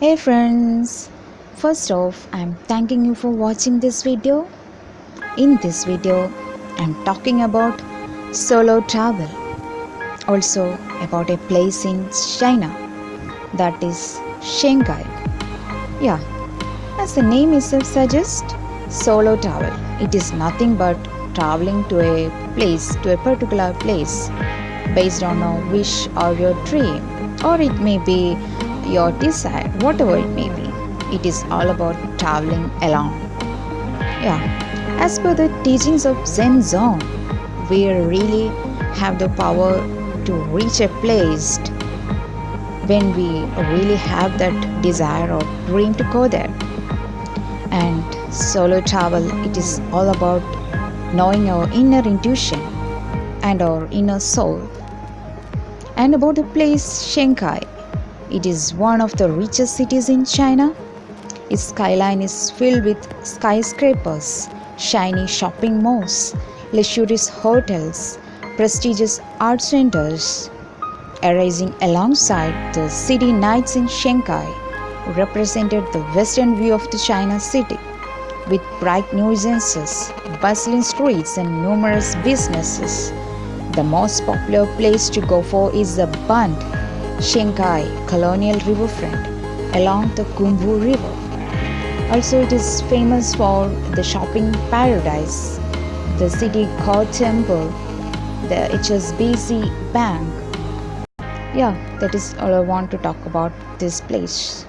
Hey friends, first off, I'm thanking you for watching this video. In this video, I'm talking about solo travel, also about a place in China that is Shanghai. Yeah, as the name itself suggests, solo travel. It is nothing but traveling to a place, to a particular place based on a wish or your dream, or it may be your desire, whatever it may be. It is all about traveling alone. Yeah, as per the teachings of Zen Zong, we really have the power to reach a place when we really have that desire or dream to go there. And solo travel, it is all about knowing our inner intuition and our inner soul. And about the place Shanghai, it is one of the richest cities in China. Its skyline is filled with skyscrapers, shiny shopping malls, luxurious hotels, prestigious art centers. Arising alongside the city nights in Shanghai represented the western view of the China city with bright nuisances, bustling streets, and numerous businesses. The most popular place to go for is the Bund Shanghai colonial riverfront along the Gumbu River. Also, it is famous for the shopping paradise, the city god temple, the HSBC Bank. Yeah, that is all I want to talk about this place.